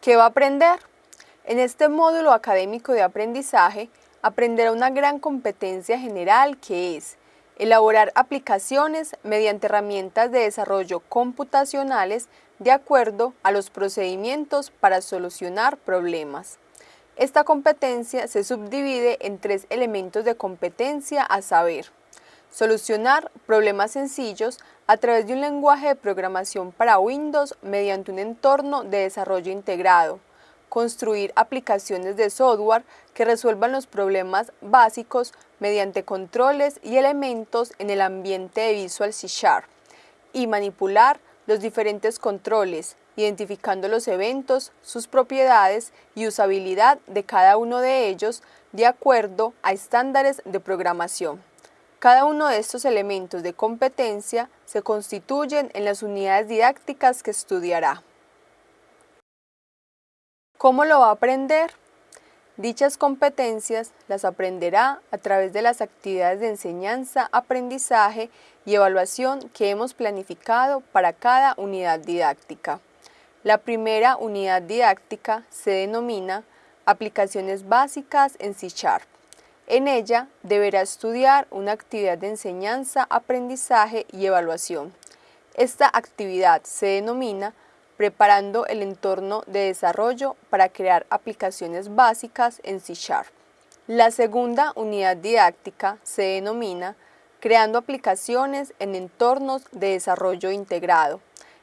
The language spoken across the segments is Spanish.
¿Qué va a aprender? En este módulo académico de aprendizaje aprenderá una gran competencia general que es elaborar aplicaciones mediante herramientas de desarrollo computacionales de acuerdo a los procedimientos para solucionar problemas. Esta competencia se subdivide en tres elementos de competencia a saber, solucionar problemas sencillos a través de un lenguaje de programación para Windows mediante un entorno de desarrollo integrado, construir aplicaciones de software que resuelvan los problemas básicos mediante controles y elementos en el ambiente de Visual C Sharp y manipular los diferentes controles, identificando los eventos, sus propiedades y usabilidad de cada uno de ellos de acuerdo a estándares de programación. Cada uno de estos elementos de competencia se constituyen en las unidades didácticas que estudiará. ¿Cómo lo va a aprender? Dichas competencias las aprenderá a través de las actividades de enseñanza, aprendizaje y evaluación que hemos planificado para cada unidad didáctica. La primera unidad didáctica se denomina Aplicaciones básicas en C Sharp. En ella deberá estudiar una actividad de enseñanza, aprendizaje y evaluación. Esta actividad se denomina preparando el entorno de desarrollo para crear aplicaciones básicas en C Sharp. La segunda unidad didáctica se denomina creando aplicaciones en entornos de desarrollo integrado.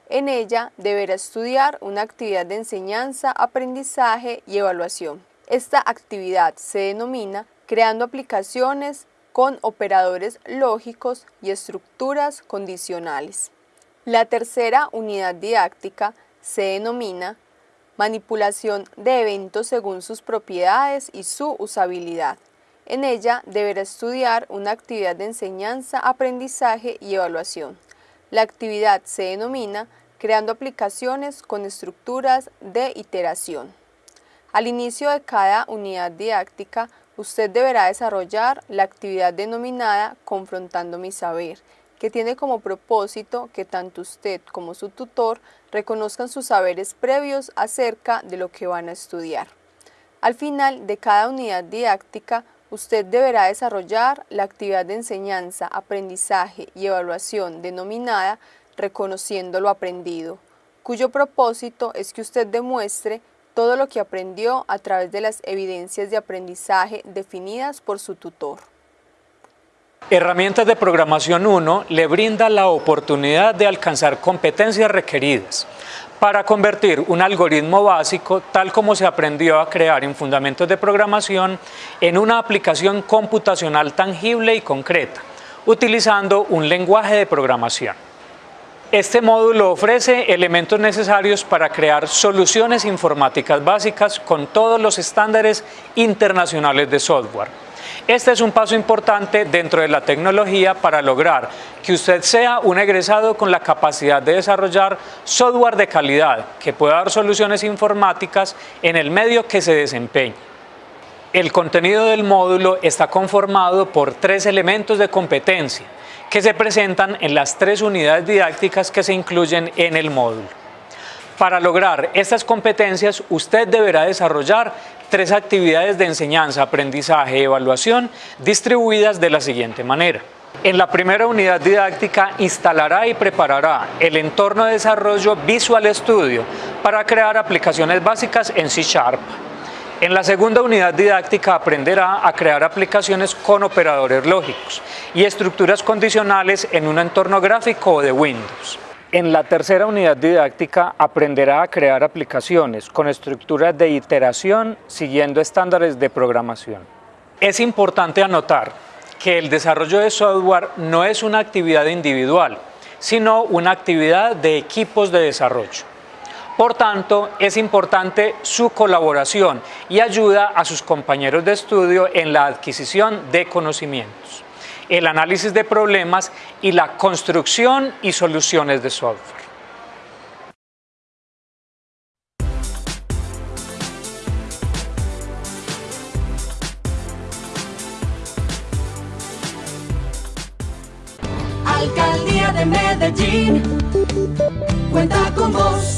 En ella deberá estudiar una actividad de enseñanza, aprendizaje y evaluación. Esta actividad se denomina creando aplicaciones con operadores lógicos y estructuras condicionales. La tercera unidad didáctica se denomina manipulación de eventos según sus propiedades y su usabilidad. En ella deberá estudiar una actividad de enseñanza, aprendizaje y evaluación. La actividad se denomina creando aplicaciones con estructuras de iteración. Al inicio de cada unidad didáctica, usted deberá desarrollar la actividad denominada Confrontando mi saber, que tiene como propósito que tanto usted como su tutor reconozcan sus saberes previos acerca de lo que van a estudiar. Al final de cada unidad didáctica, usted deberá desarrollar la actividad de enseñanza, aprendizaje y evaluación denominada Reconociendo lo aprendido, cuyo propósito es que usted demuestre todo lo que aprendió a través de las evidencias de aprendizaje definidas por su tutor. Herramientas de Programación 1 le brinda la oportunidad de alcanzar competencias requeridas para convertir un algoritmo básico, tal como se aprendió a crear en Fundamentos de Programación, en una aplicación computacional tangible y concreta, utilizando un lenguaje de programación. Este módulo ofrece elementos necesarios para crear soluciones informáticas básicas con todos los estándares internacionales de software. Este es un paso importante dentro de la tecnología para lograr que usted sea un egresado con la capacidad de desarrollar software de calidad que pueda dar soluciones informáticas en el medio que se desempeñe. El contenido del módulo está conformado por tres elementos de competencia que se presentan en las tres unidades didácticas que se incluyen en el módulo. Para lograr estas competencias, usted deberá desarrollar tres actividades de enseñanza, aprendizaje y evaluación distribuidas de la siguiente manera. En la primera unidad didáctica instalará y preparará el entorno de desarrollo Visual Studio para crear aplicaciones básicas en C Sharp. En la segunda unidad didáctica aprenderá a crear aplicaciones con operadores lógicos y estructuras condicionales en un entorno gráfico de Windows. En la tercera unidad didáctica aprenderá a crear aplicaciones con estructuras de iteración siguiendo estándares de programación. Es importante anotar que el desarrollo de software no es una actividad individual, sino una actividad de equipos de desarrollo. Por tanto, es importante su colaboración y ayuda a sus compañeros de estudio en la adquisición de conocimientos, el análisis de problemas y la construcción y soluciones de software. Alcaldía de Medellín, cuenta con vos.